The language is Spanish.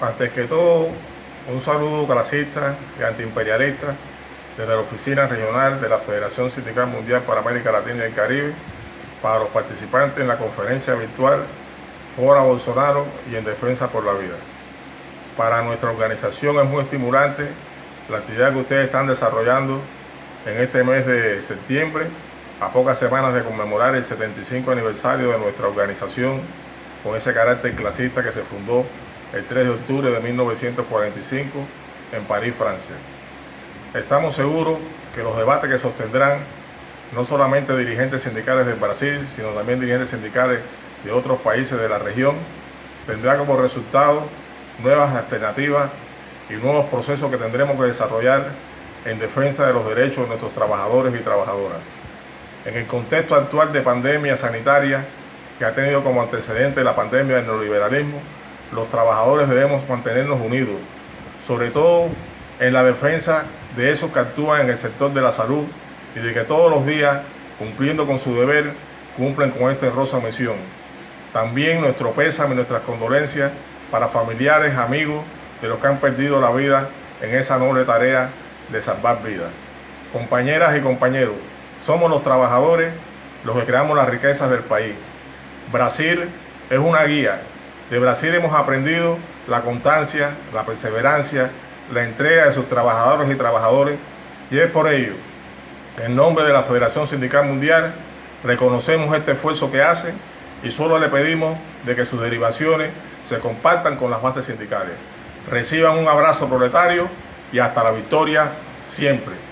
Antes que todo, un saludo clasista y antiimperialista desde la Oficina Regional de la Federación Sindical Mundial para América Latina y el Caribe para los participantes en la conferencia virtual Fora Bolsonaro y en Defensa por la Vida. Para nuestra organización es muy estimulante la actividad que ustedes están desarrollando en este mes de septiembre, a pocas semanas de conmemorar el 75 aniversario de nuestra organización con ese carácter clasista que se fundó el 3 de octubre de 1945 en París, Francia. Estamos seguros que los debates que sostendrán no solamente dirigentes sindicales del Brasil, sino también dirigentes sindicales de otros países de la región, tendrá como resultado nuevas alternativas y nuevos procesos que tendremos que desarrollar en defensa de los derechos de nuestros trabajadores y trabajadoras. En el contexto actual de pandemia sanitaria que ha tenido como antecedente la pandemia del neoliberalismo, los trabajadores debemos mantenernos unidos, sobre todo en la defensa de esos que actúan en el sector de la salud y de que todos los días, cumpliendo con su deber, cumplen con esta rosa misión. También nuestro pésame y nuestras condolencias para familiares, amigos de los que han perdido la vida en esa noble tarea de salvar vidas. Compañeras y compañeros, somos los trabajadores los que creamos las riquezas del país. Brasil es una guía. De Brasil hemos aprendido la constancia, la perseverancia, la entrega de sus trabajadores y trabajadores y es por ello, en nombre de la Federación Sindical Mundial, reconocemos este esfuerzo que hacen y solo le pedimos de que sus derivaciones se compartan con las bases sindicales. Reciban un abrazo proletario y hasta la victoria siempre.